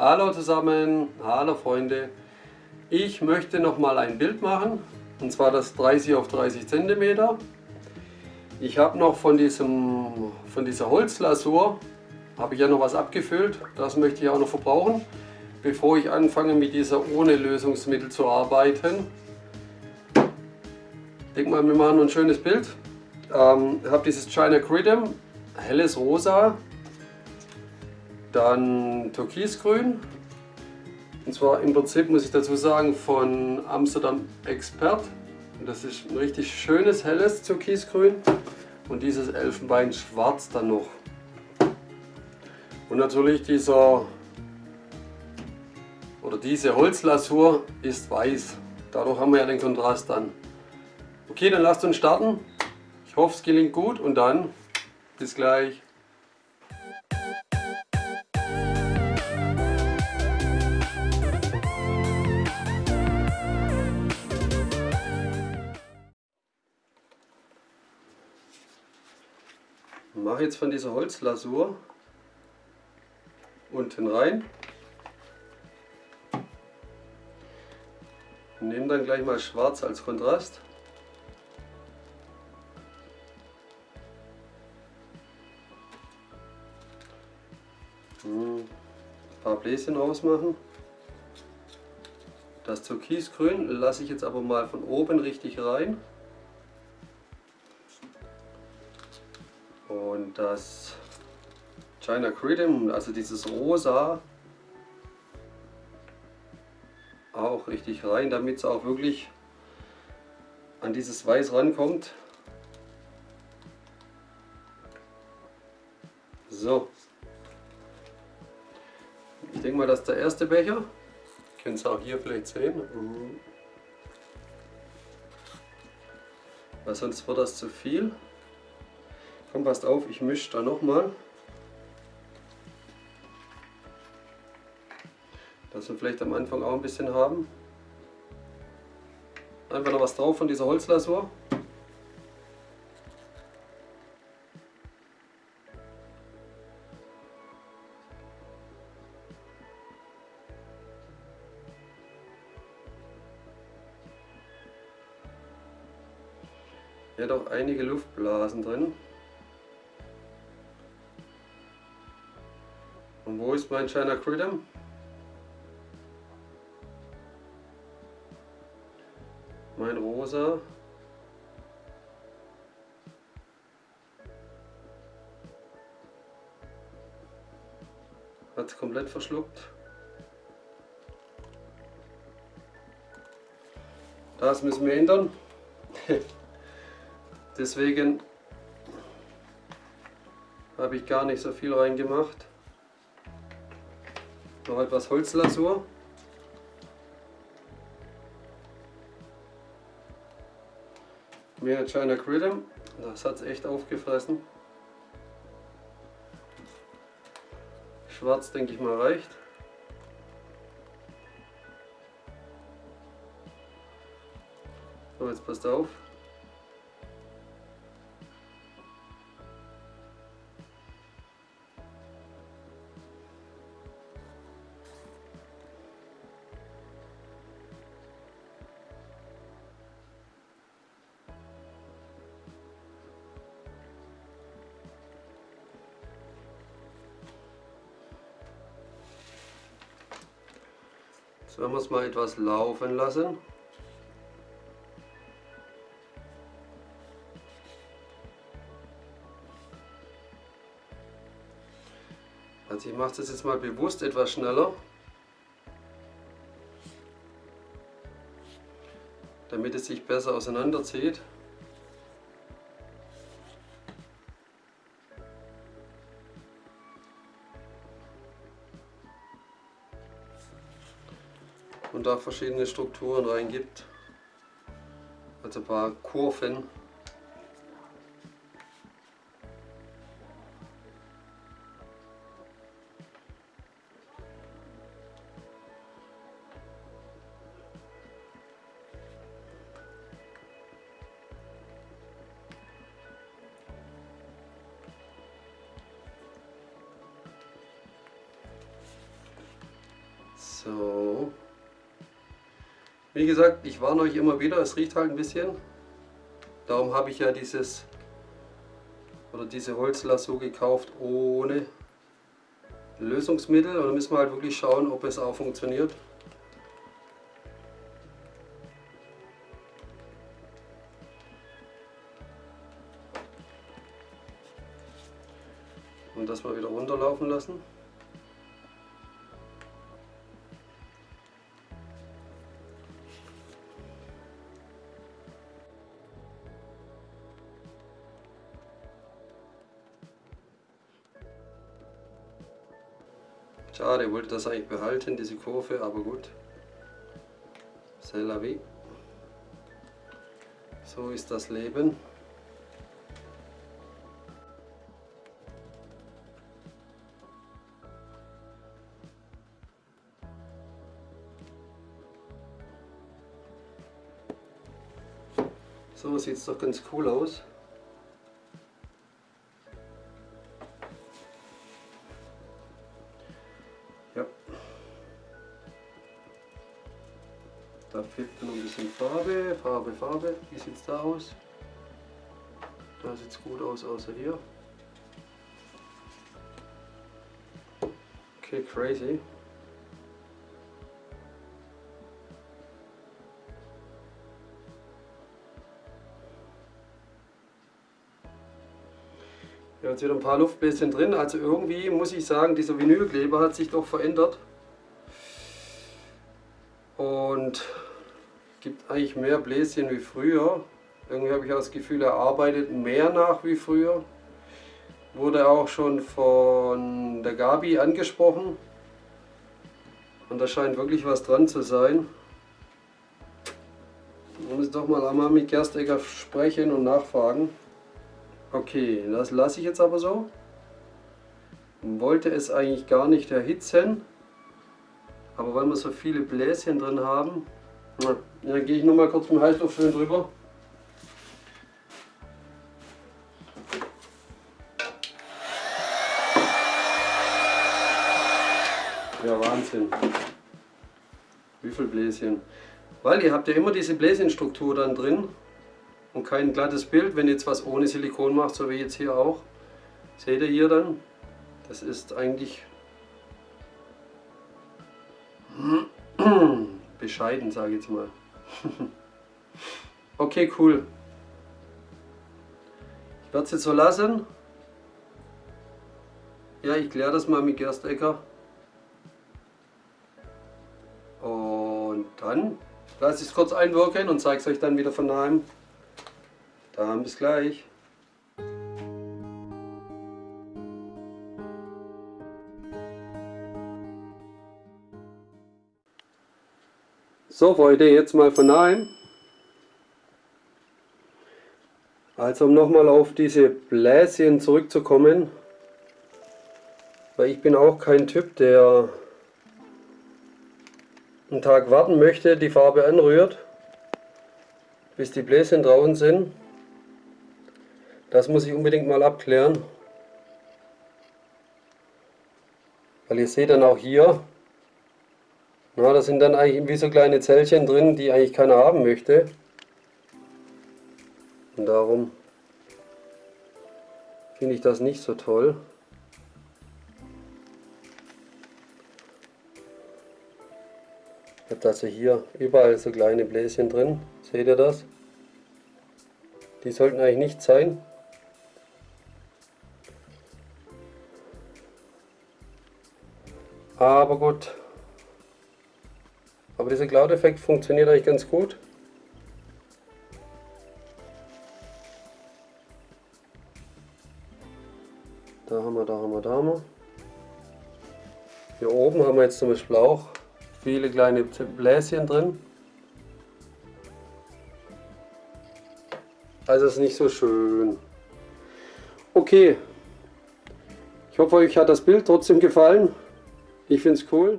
Hallo zusammen, hallo Freunde. Ich möchte noch mal ein Bild machen und zwar das 30 auf 30 cm. Ich habe noch von, diesem, von dieser Holzlasur habe ich ja noch was abgefüllt. Das möchte ich auch noch verbrauchen, bevor ich anfange mit dieser ohne Lösungsmittel zu arbeiten. Ich denke mal, wir machen ein schönes Bild. Ähm, ich habe dieses China Gridem, helles Rosa, dann Türkisgrün. Und zwar im Prinzip muss ich dazu sagen von Amsterdam Expert. Das ist ein richtig schönes helles Türkisgrün und dieses Elfenbein schwarz dann noch. Und natürlich dieser oder diese Holzlasur ist weiß. Dadurch haben wir ja den Kontrast dann. Okay, dann lasst uns starten. Ich hoffe es gelingt gut und dann bis gleich. Mache jetzt von dieser Holzlasur unten rein. Nehme dann gleich mal schwarz als Kontrast. Hm, ein paar Bläschen rausmachen. Das Türkisgrün lasse ich jetzt aber mal von oben richtig rein. Das China Creedom, also dieses Rosa, auch richtig rein, damit es auch wirklich an dieses Weiß rankommt. So. Ich denke mal, das ist der erste Becher. Ihr könnt es auch hier vielleicht sehen. Weil sonst wird das zu viel. Komm, passt auf, ich mische da nochmal. Dass wir vielleicht am Anfang auch ein bisschen haben. Einfach noch was drauf von dieser Holzlasur. Hat auch einige Luftblasen drin. Wo ist mein China Critter? Mein rosa. Hat komplett verschluckt. Das müssen wir ändern. Deswegen habe ich gar nicht so viel reingemacht. Noch etwas Holzlasur. Mehr China Gridem. Das hat es echt aufgefressen. Schwarz denke ich mal reicht. So, jetzt passt auf. Jetzt werden wir es mal etwas laufen lassen. Also ich mache das jetzt mal bewusst etwas schneller. Damit es sich besser auseinanderzieht. da verschiedene Strukturen reingibt. Also ein paar Kurven. So wie gesagt, ich warne euch immer wieder, es riecht halt ein bisschen. Darum habe ich ja dieses oder diese Holzlasso gekauft ohne Lösungsmittel. Und dann müssen wir halt wirklich schauen, ob es auch funktioniert. Und das mal wieder runterlaufen lassen. Schade, wollte das eigentlich behalten, diese Kurve, aber gut. C'est la vie. So ist das Leben. So sieht es doch ganz cool aus. Da fehlt noch ein bisschen Farbe, Farbe, Farbe. Wie sieht es da aus? Da sieht es gut aus, außer hier. Okay, crazy. Ja, jetzt wieder ein paar Luftbläschen drin. Also irgendwie muss ich sagen, dieser Vinylkleber hat sich doch verändert. Und gibt eigentlich mehr Bläschen wie früher. Irgendwie habe ich auch das Gefühl, er arbeitet mehr nach wie früher. Wurde auch schon von der Gabi angesprochen. Und da scheint wirklich was dran zu sein. Ich muss doch mal einmal mit Gerstegger sprechen und nachfragen. Okay, das lasse ich jetzt aber so. Wollte es eigentlich gar nicht erhitzen. Aber weil wir so viele Bläschen drin haben, ja, dann gehe ich noch mal kurz mit dem Heißluft schön drüber. Ja, Wahnsinn. Wie viel Bläschen. Weil ihr habt ja immer diese Bläschenstruktur dann drin und kein glattes Bild, wenn ihr jetzt was ohne Silikon macht, so wie jetzt hier auch. Seht ihr hier dann? Das ist eigentlich bescheiden, sage ich jetzt mal. okay, cool. Ich werde es jetzt so lassen. Ja, ich kläre das mal mit Gerstecker. Und dann lasse ich es kurz einwirken und zeige es euch dann wieder von nahem. Dann bis gleich. So Freunde, jetzt mal von nahem. Also um nochmal auf diese Bläschen zurückzukommen, weil ich bin auch kein Typ, der einen Tag warten möchte, die Farbe anrührt, bis die Bläschen draußen sind. Das muss ich unbedingt mal abklären. Weil ihr seht dann auch hier, na, da sind dann eigentlich wie so kleine Zellchen drin, die eigentlich keiner haben möchte. Und darum finde ich das nicht so toll. Ich habe also hier überall so kleine Bläschen drin. Seht ihr das? Die sollten eigentlich nicht sein. Aber gut, aber dieser Cloud-Effekt funktioniert eigentlich ganz gut. Da haben wir, da haben wir, da haben wir. Hier oben haben wir jetzt zum Beispiel auch viele kleine Bläschen drin. Also ist nicht so schön. Okay. Ich hoffe, euch hat das Bild trotzdem gefallen. Ich finde es cool.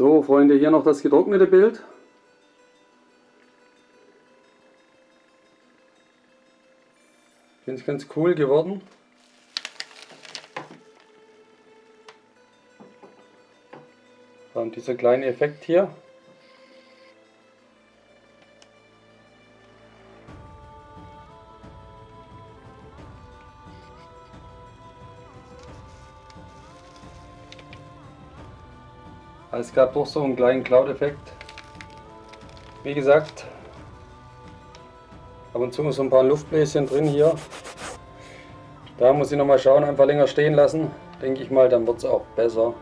So, Freunde, hier noch das getrocknete Bild. Finde ich ganz cool geworden. Und dieser kleine Effekt hier, Es gab doch so einen kleinen Cloud-Effekt. Wie gesagt, ab und zu so ein paar Luftbläschen drin hier. Da muss ich noch mal schauen, einfach länger stehen lassen. Denke ich mal, dann wird es auch besser.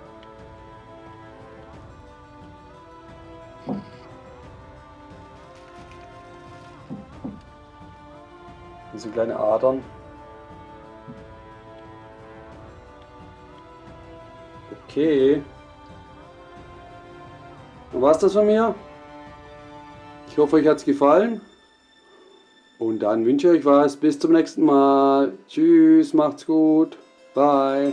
Diese kleine Adern. Okay. Dann war es das von mir. Ich hoffe, euch hat es gefallen. Und dann wünsche ich euch was. Bis zum nächsten Mal. Tschüss, macht's gut. Bye.